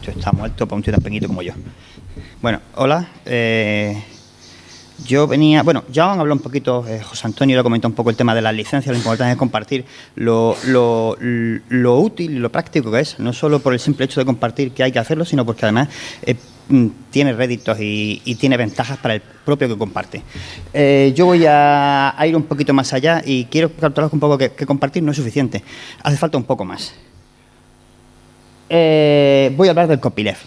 Esto está muerto para un tío tan pequeñito como yo. Bueno, hola. Eh, yo venía, bueno, ya han hablado un poquito, eh, José Antonio lo comentó un poco el tema de las licencias, lo importante es compartir lo, útil y lo práctico que es, no solo por el simple hecho de compartir que hay que hacerlo, sino porque además eh, mm, tiene réditos y, tiene ventajas para el propio que comparte. Yo voy a, ir un poquito más allá y quiero capturar un poco que, compartir no es suficiente, hace falta un poco más. Voy a hablar del copyleft.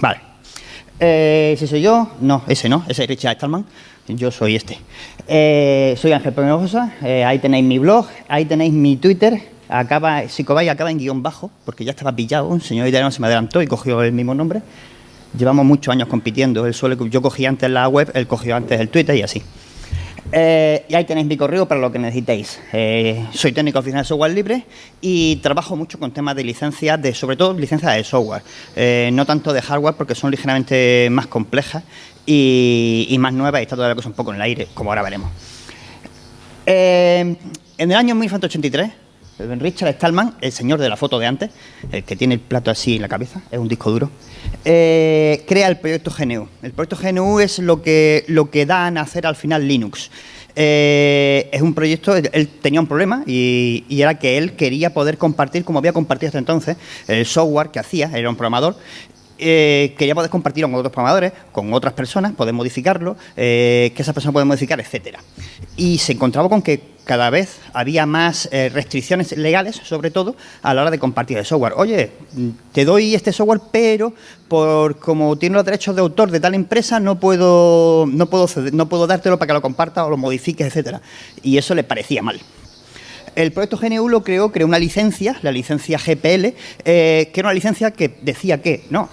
Vale. Eh, ¿Ese soy yo? No, ese no, ese es Richard Stallman. Yo soy este. Eh, soy Ángel Peñosa, eh, ahí tenéis mi blog, ahí tenéis mi Twitter. Acaba, si cobáis, acaba en guion bajo, porque ya estaba pillado. Un señor italiano se me adelantó y cogió el mismo nombre. Llevamos muchos años compitiendo. Yo cogí antes la web, él cogió antes el Twitter y así. Eh, y ahí tenéis mi correo para lo que necesitéis. Eh, soy técnico oficial de software libre y trabajo mucho con temas de licencias, de, sobre todo licencias de software. Eh, no tanto de hardware porque son ligeramente más complejas y, más nuevas y está toda la cosa un poco en el aire, como ahora veremos. en el año 1983 Richard Stallman, el señor de la foto de antes, el que tiene el plato así en la cabeza, es un disco duro, eh, crea el proyecto GNU. El proyecto GNU es lo que, lo que da a nacer al final Linux. Eh, es un proyecto, él tenía un problema y, era que él quería poder compartir, como había compartido hasta entonces, el software que hacía, era un programador, eh, quería poder compartirlo con otros programadores, con otras personas, poder modificarlo, que esa persona puede modificar, etcétera. Y se encontraba con que cada vez había más eh, restricciones legales, sobre todo, a la hora de compartir el software. Oye, te doy este software, pero por como tiene los derechos de autor de tal empresa, no puedo, no puedo, no puedo dártelo para que lo compartas o lo modifiques, etcétera. Y eso le parecía mal. El proyecto GNU lo creó, creó una licencia, la licencia GPL, eh, que era una licencia que decía que, no,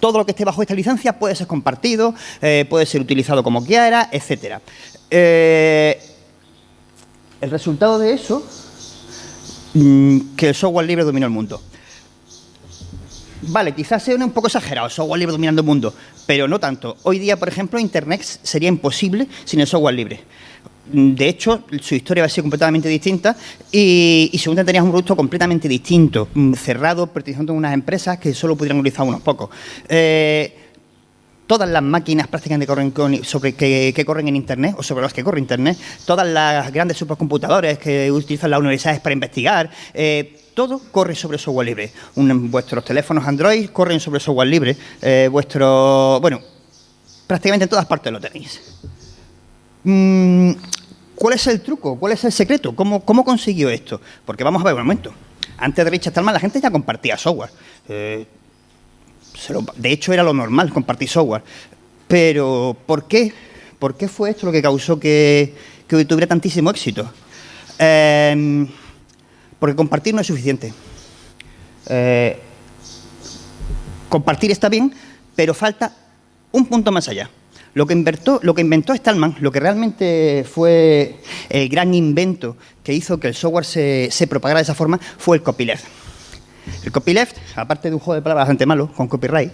todo lo que esté bajo esta licencia puede ser compartido, eh, puede ser utilizado como quiera, etcétera. El resultado de eso, mm, que el software libre dominó el mundo. Vale, quizás sea un poco exagerado, software libre dominando el mundo, pero no tanto. Hoy día, por ejemplo, Internet sería imposible sin el software libre. De hecho, su historia va a ser completamente distinta y, y según tenías un producto completamente distinto, mm, cerrado, perteneciendo a unas empresas que solo pudieran utilizar unos pocos. Eh, todas las máquinas prácticamente corren sobre, que, corren en Internet o sobre las que corre Internet, todas las grandes supercomputadores que utilizan las universidades para investigar, eh, todo corre sobre software libre. vuestros teléfonos Android corren sobre software libre. Eh, vuestro, bueno, prácticamente en todas partes lo tenéis. Mm, ¿Cuál es el truco? ¿Cuál es el secreto? ¿Cómo, ¿Cómo consiguió esto? Porque vamos a ver un momento. Antes de Richard Stallman la gente ya compartía software. Eh, de hecho, era lo normal compartir software. Pero, ¿por qué? ¿Por qué fue esto lo que causó que, tuviera tantísimo éxito? Em, porque compartir no es suficiente. Eh, compartir está bien, pero falta un punto más allá. Lo que, inventó, lo que inventó Stallman, lo que realmente fue el gran invento que hizo que el software se, se propagara de esa forma, fue el copyleft. El copyleft, aparte de un juego de palabras bastante malo, con copyright,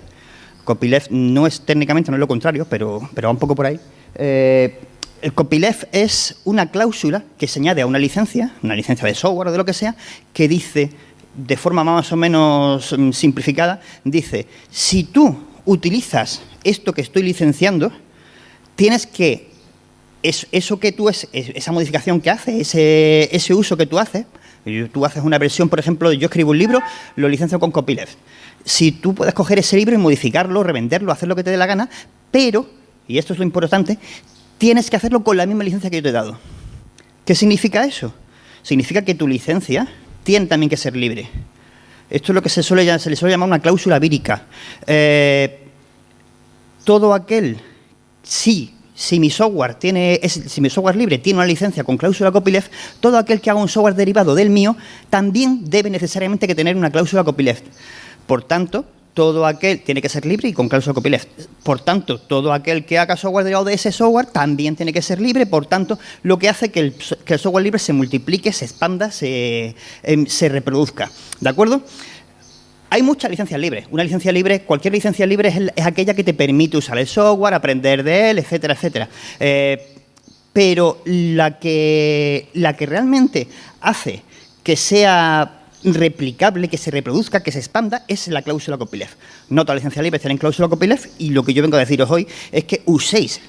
copyleft no es técnicamente, no es lo contrario, pero, pero va un poco por ahí. Eh, el copyleft es una cláusula que se añade a una licencia, una licencia de software o de lo que sea, que dice, de forma más o menos mm, simplificada, dice, si tú utilizas esto que estoy licenciando, tienes que, eso que tú, es, esa modificación que haces, ese, uso que tú haces, Tú haces una versión, por ejemplo, yo escribo un libro, lo licencio con copyleft. Si tú puedes coger ese libro y modificarlo, revenderlo, hacer lo que te dé la gana, pero, y esto es lo importante, tienes que hacerlo con la misma licencia que yo te he dado. ¿Qué significa eso? Significa que tu licencia tiene también que ser libre. Esto es lo que se, suele, se le suele llamar una cláusula vírica. Eh, todo aquel, sí, si mi software tiene, si mi software libre tiene una licencia con cláusula copyleft, todo aquel que haga un software derivado del mío también debe necesariamente que tener una cláusula copyleft. Por tanto, todo aquel tiene que ser libre y con cláusula copyleft. Por tanto, todo aquel que haga software derivado de ese software también tiene que ser libre. Por tanto, lo que hace que el, que el software libre se multiplique, se expanda, se, em, se reproduzca. ¿De acuerdo? Hay muchas licencias libres. Una licencia libre, cualquier licencia libre es, aquella que te permite usar el software, aprender de él, etcétera, etcétera. Eh, pero la que, la que realmente hace que sea replicable, que se reproduzca, que se expanda, es la cláusula copyleft. No todas las licencias libres tienen cláusula copyleft y lo que yo vengo a deciros hoy es que uséis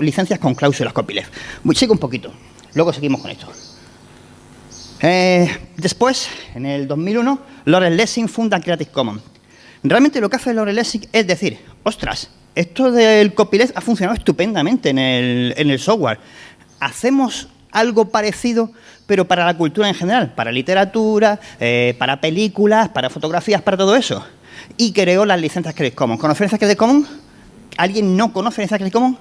licencias con cláusulas copyleft. Sigo un poquito, luego seguimos con esto. Eh, después, en el 2001, Lawrence Lessing funda Creative Commons. Realmente lo que hace Lawrence Lessing es decir, ostras, esto del copyleft ha funcionado estupendamente en el, software. Hacemos algo parecido, pero para la cultura en general, para literatura, eh, para películas, para fotografías, para todo eso. Y creó las licencias Creative Commons. ¿Conoce licencias Creative Commons? ¿Alguien no conoce licencias Creative Commons?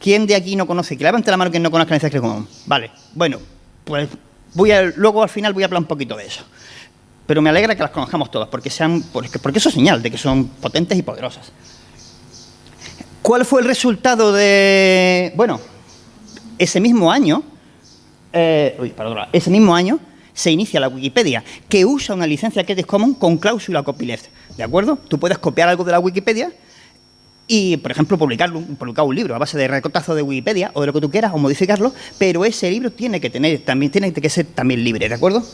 ¿Quién de aquí no conoce? Que levante la mano quien no conozca licencias Creative Commons. Vale, bueno, pues voy a, luego al final voy a hablar un poquito de eso. Pero me alegra que las conozcamos todas, porque, sean, porque, eso es señal de que son potentes y poderosas. ¿Cuál fue el resultado de...? Bueno, ese mismo año, eh, uy, ese mismo año se inicia la Wikipedia, que usa una licencia Creative Commons con cláusula copyleft, ¿de acuerdo? Tú puedes copiar algo de la Wikipedia y, por ejemplo, publicarlo, publicar un libro a base de recortazo de Wikipedia o de lo que tú quieras o modificarlo, pero ese libro tiene que tener también tiene que ser también libre, ¿de acuerdo?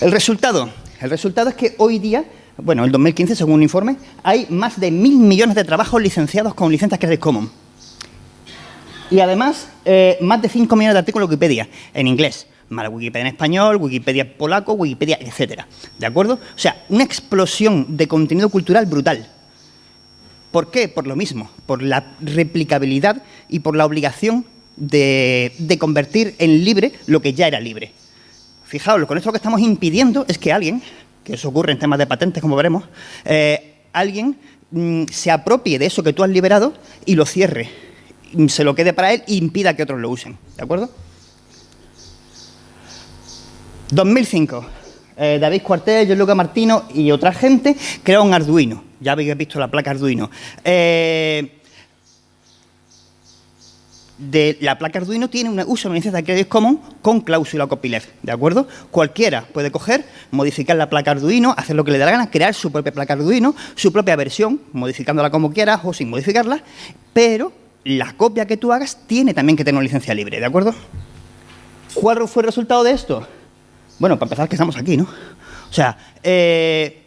El resultado, el resultado es que hoy día, bueno, en 2015, según un informe, hay más de mil millones de trabajos licenciados con licencias Creative Commons. Y además, eh, más de 5 millones de artículos en Wikipedia, en inglés. Más Wikipedia en español, Wikipedia polaco, Wikipedia, etcétera. ¿De acuerdo? O sea, una explosión de contenido cultural brutal. ¿Por qué? Por lo mismo, por la replicabilidad y por la obligación de, convertir en libre lo que ya era libre. Fijaos, con esto lo que estamos impidiendo es que alguien, que eso ocurre en temas de patentes, como veremos, eh, alguien mm, se apropie de eso que tú has liberado y lo cierre se lo quede para él e impida que otros lo usen. ¿De acuerdo? 2005. Eh, David Cuartel, Luca Martino y otra gente crearon un Arduino. Ya habéis visto la placa Arduino. Eh, de la placa Arduino tiene una, usa una licencia de Creative Commons con cláusula copyleft, ¿de acuerdo? Cualquiera puede coger, modificar la placa Arduino, hacer lo que le dé la gana, crear su propia placa Arduino, su propia versión, modificándola como quieras o sin modificarla, pero la copia que tú hagas tiene también que tener una licencia libre, ¿de acuerdo? ¿Cuál fue el resultado de esto? Bueno, para empezar que estamos aquí, ¿no? O sea, eh,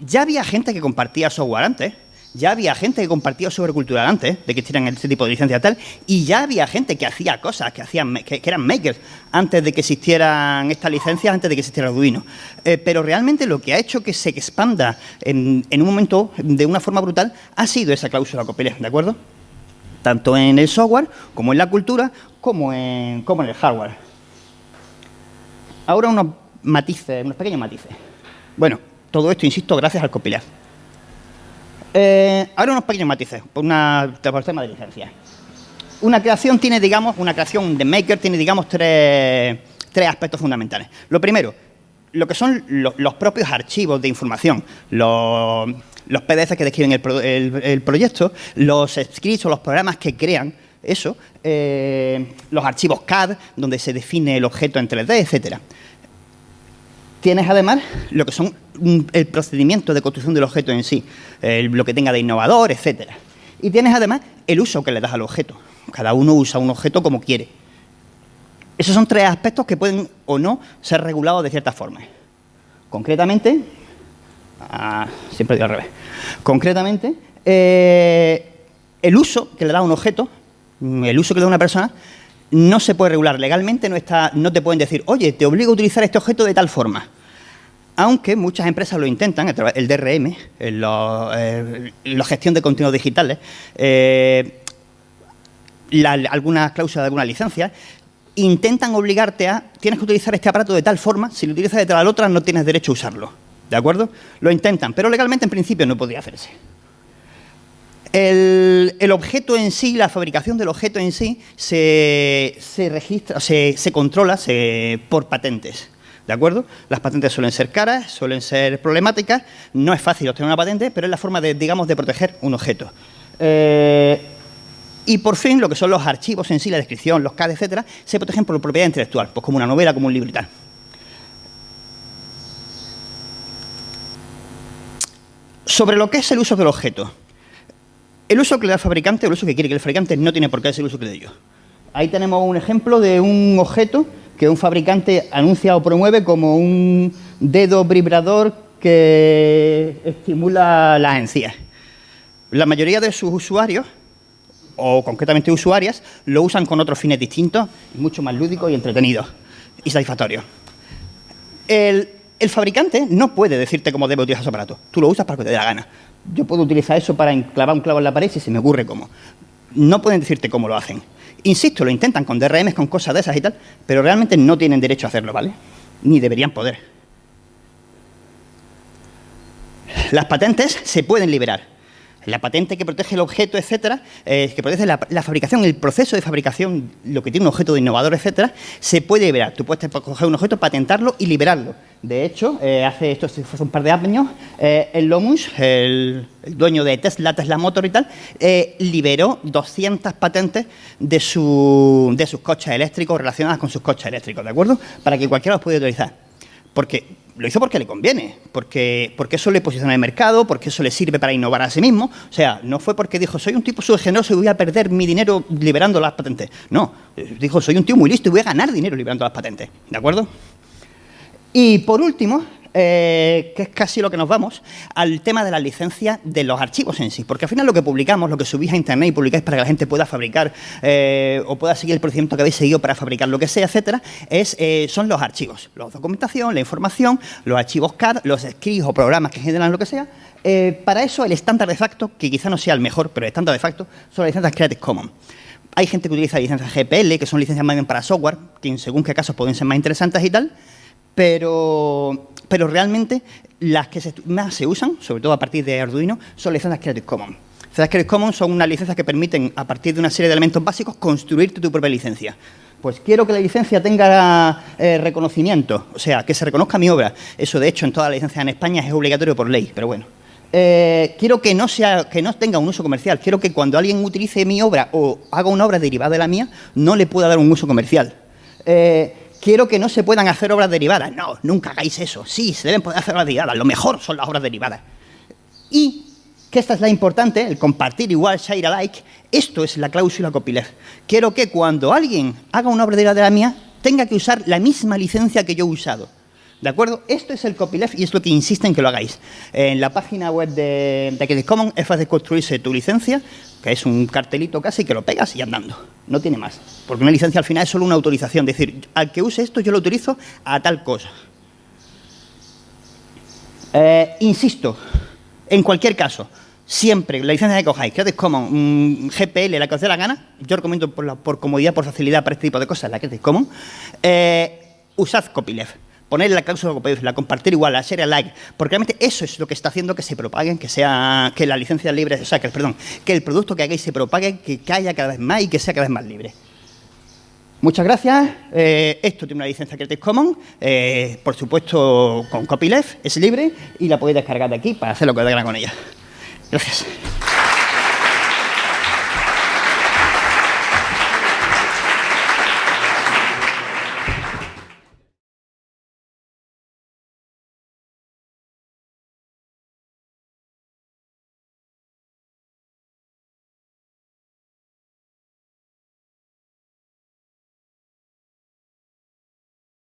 ya había gente que compartía software antes, ya había gente que compartía software antes de que existieran este tipo de licencias tal, y ya había gente que hacía cosas, que, hacían, que, eran makers, antes de que existieran estas licencias, antes de que existiera Arduino. Eh, pero realmente lo que ha hecho que se expanda en, en, un momento de una forma brutal ha sido esa cláusula copyleft, ¿de acuerdo? tanto en el software, como en la cultura, como en, como en el hardware. Ahora unos matices, unos pequeños matices. Bueno, todo esto, insisto, gracias al copyleft. Eh, ahora unos pequeños matices, por, una, por tema de licencia. Una creación tiene, digamos, una creación de Maker tiene, digamos, tres, tres aspectos fundamentales. Lo primero, lo que son los propios archivos de información, los, los PDF que describen el, proyecto, los scripts o los programas que crean eso, eh, los archivos CAD, donde se define el objeto en 3D, etcétera. Tienes además lo que son el procedimiento de construcción del objeto en sí, lo que tenga de innovador, etcétera. Y tienes además el uso que le das al objeto. Cada uno usa un objeto como quiere. Esos son tres aspectos que pueden o no ser regulados de cierta forma. Concretamente, Ah, siempre digo al revés. Concretamente, eh, el uso que le da un objeto, el uso que le da una persona, no se puede regular legalmente, no, está, no te pueden decir, oye, te obligo a utilizar este objeto de tal forma. Aunque muchas empresas lo intentan, el DRM, la gestión de contenidos digitales, eh, algunas cláusulas de alguna licencia, intentan obligarte a, tienes que utilizar este aparato de tal forma, si lo utilizas de tal otra no tienes derecho a usarlo. ¿De acuerdo? Lo intentan, pero legalmente en principio no podría hacerse. El, objeto en sí, la fabricación del objeto en sí, se, registra, se, controla por patentes. ¿De acuerdo? Las patentes suelen ser caras, suelen ser problemáticas, no es fácil obtener una patente, pero es la forma de, digamos, de proteger un objeto. Eh, y por fin, lo que son los archivos en sí, la descripción, los CAD, etcétera, se protegen por propiedad intelectual, pues como una novela, como un libro y tal. Sobre lo que es el uso del objeto. El uso que le da el fabricante, el uso que quiere que el fabricante, no tiene por qué ser el uso que le doy yo. Ahí tenemos un ejemplo de un objeto que un fabricante anuncia o promueve como un dedo vibrador que estimula las encías. La mayoría de sus usuarios, o concretamente usuarias, lo usan con otros fines distintos, mucho más lúdicos y entretenidos y satisfactorios. El, el fabricante no puede decirte cómo debe utilizar su aparato. Tú lo usas para que te dé la gana. Yo puedo utilizar eso para clavar un clavo en la pared si se me ocurre cómo. No pueden decirte cómo lo hacen. Insisto, lo intentan con DRMs, con cosas de esas y tal, pero realmente no tienen derecho a hacerlo, ¿vale? Ni deberían poder. Las patentes se pueden liberar la patente que protege el objeto, etcétera, eh, que protege la, fabricación, el proceso de fabricación, lo que tiene un objeto de innovador, etcétera, se puede liberar. Tú puedes coger un objeto, patentarlo y liberarlo. De hecho, eh, hace esto hace un par de años, eh, el Lomus, el, dueño de Tesla, Tesla Motor y tal, liberó 200 patentes de, su, de sus coches eléctricos relacionadas con sus coches eléctricos, ¿de acuerdo? Para que cualquiera los pueda utilizar. Porque lo hizo porque le conviene, porque, porque eso le posiciona el mercado, porque eso le sirve para innovar a sí mismo. O sea, no fue porque dijo, soy un tipo generoso y voy a perder mi dinero liberando las patentes. No, dijo, soy un tío muy listo y voy a ganar dinero liberando las patentes. ¿De acuerdo? Y por último, eh, que es casi lo que nos vamos, al tema de la licencia de los archivos en sí. Porque al final lo que publicamos, lo que subís a Internet y publicáis para que la gente pueda fabricar eh, o pueda seguir el procedimiento que habéis seguido para fabricar lo que sea, etcétera, es, eh, son los archivos. La documentación, la información, los archivos CAD, los scripts o programas que generan lo que sea. para eso el estándar de facto, que quizá no sea el mejor, pero el estándar de facto, son las licencias Creative Commons. Hay gente que utiliza licencias GPL, que son licencias más bien para software, que según qué casos pueden ser más interesantes y tal, pero pero realmente las que más se usan, sobre todo a partir de Arduino, son licencias Creative Commons. Licencias Creative Commons son unas licencias que permiten, a partir de una serie de elementos básicos, construirte tu propia licencia. Pues quiero que la licencia tenga eh, reconocimiento, o sea, que se reconozca mi obra. Eso, de hecho, en todas las licencias en España es obligatorio por ley, pero bueno. Eh, quiero que no, sea, que no tenga un uso comercial. Quiero que cuando alguien utilice mi obra o haga una obra derivada de la mía, no le pueda dar un uso comercial. Eh, quiero que no se puedan hacer obras derivadas. No, nunca hagáis eso. Sí, se deben poder hacer obras derivadas. Lo mejor son las obras derivadas. Y, que esta es la importante, el compartir igual, share alike, esto es la cláusula copyleft. Quiero que cuando alguien haga una obra derivada de la mía, tenga que usar la misma licencia que yo he usado. ¿De acuerdo? Esto es el copyleft y es lo que insiste que lo hagáis. En la página web de, de Commons es fácil construirse tu licencia, que es un cartelito casi que lo pegas y andando. No tiene más. Porque una licencia al final es solo una autorización. Es decir, al que use esto yo lo utilizo a tal cosa. Eh, insisto, en cualquier caso, siempre la licencia que cojáis, Creative Commons, un GPL, la que os dé la gana, yo recomiendo por, comodidad, por facilidad para este tipo de cosas, la Creative Commons, eh, usad copyleft poner la cláusula la compartir igual, la share like, porque realmente eso es lo que está haciendo que se propaguen, que sea que la licencia libre, o sea, que, el producto que hagáis se propague, que, haya cada vez más y que sea cada vez más libre. Muchas gracias. Eh, esto tiene una licencia Creative Commons, eh, por supuesto con copyleft, es libre y la podéis descargar de aquí para hacer lo que os con ella. Gracias.